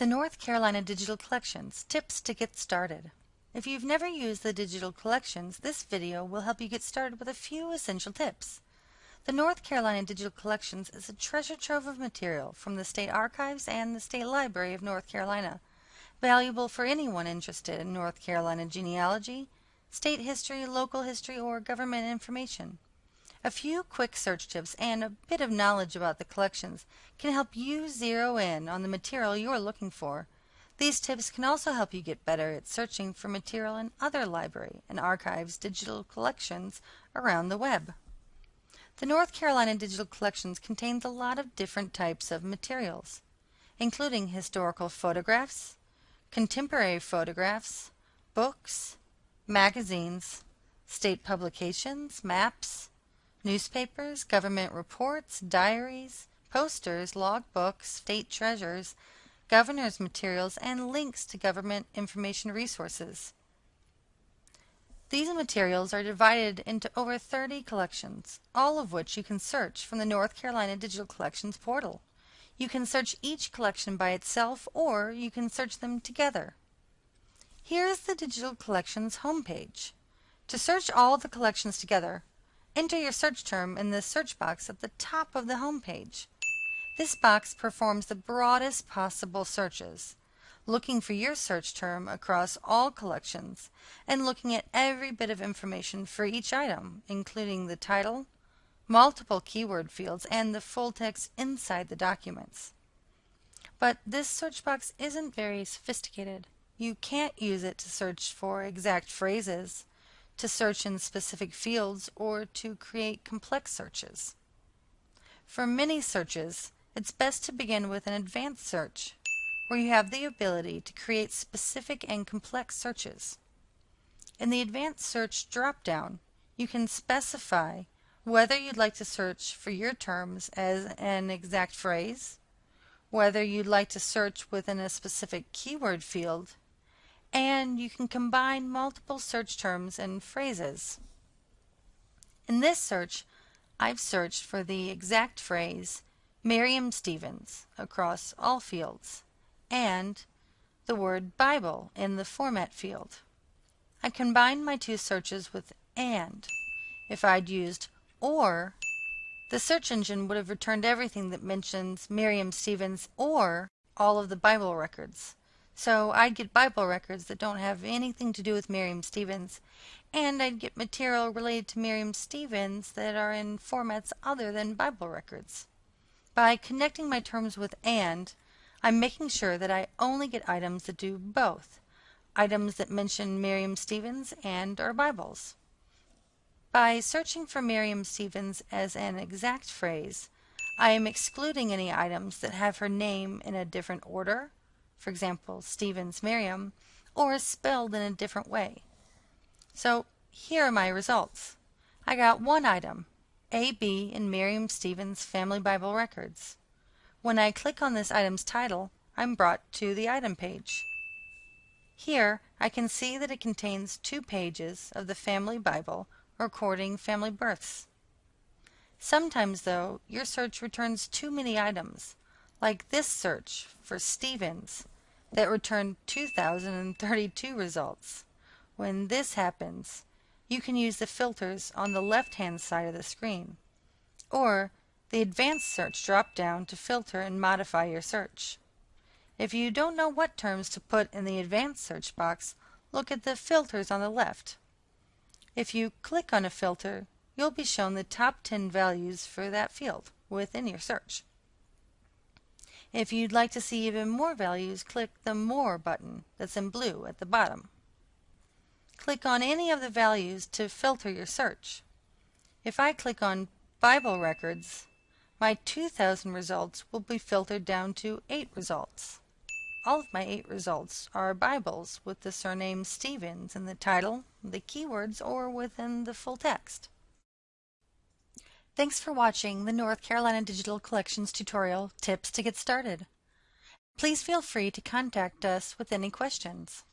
The North Carolina Digital Collections Tips to Get Started. If you've never used the digital collections, this video will help you get started with a few essential tips. The North Carolina Digital Collections is a treasure trove of material from the State Archives and the State Library of North Carolina, valuable for anyone interested in North Carolina genealogy, state history, local history, or government information. A few quick search tips and a bit of knowledge about the collections can help you zero in on the material you're looking for. These tips can also help you get better at searching for material in other library and archives digital collections around the web. The North Carolina Digital Collections contains a lot of different types of materials, including historical photographs, contemporary photographs, books, magazines, state publications, maps, Newspapers, government reports, diaries, posters, logbooks, state treasures, governor's materials, and links to government information resources. These materials are divided into over 30 collections, all of which you can search from the North Carolina Digital Collections portal. You can search each collection by itself or you can search them together. Here is the Digital Collections homepage. To search all the collections together, Enter your search term in the search box at the top of the home page. This box performs the broadest possible searches, looking for your search term across all collections and looking at every bit of information for each item, including the title, multiple keyword fields, and the full text inside the documents. But this search box isn't very sophisticated. You can't use it to search for exact phrases to search in specific fields, or to create complex searches. For many searches, it's best to begin with an advanced search, where you have the ability to create specific and complex searches. In the Advanced Search drop-down, you can specify whether you'd like to search for your terms as an exact phrase, whether you'd like to search within a specific keyword field, and you can combine multiple search terms and phrases. In this search, I've searched for the exact phrase Merriam-Stevens across all fields and the word Bible in the format field. I combined my two searches with AND. If I'd used OR, the search engine would have returned everything that mentions Merriam-Stevens or all of the Bible records. So I'd get Bible records that don't have anything to do with Merriam-Stevens, and I'd get material related to Merriam-Stevens that are in formats other than Bible records. By connecting my terms with AND, I'm making sure that I only get items that do both, items that mention Merriam-Stevens and or Bibles. By searching for Merriam-Stevens as an exact phrase, I am excluding any items that have her name in a different order, for example, Stevens Merriam, or spelled in a different way. So here are my results. I got one item, AB in Merriam-Stevens Family Bible Records. When I click on this item's title, I'm brought to the item page. Here, I can see that it contains two pages of the Family Bible recording family births. Sometimes, though, your search returns too many items, like this search for Stevens that returned 2032 results. When this happens, you can use the filters on the left-hand side of the screen, or the Advanced Search drop-down to filter and modify your search. If you don't know what terms to put in the Advanced Search box, look at the filters on the left. If you click on a filter, you'll be shown the top 10 values for that field within your search. If you'd like to see even more values, click the More button that's in blue at the bottom. Click on any of the values to filter your search. If I click on Bible Records, my 2000 results will be filtered down to 8 results. All of my 8 results are Bibles with the surname Stevens in the title, the keywords, or within the full text. Thanks for watching the North Carolina Digital Collections tutorial Tips to Get Started. Please feel free to contact us with any questions.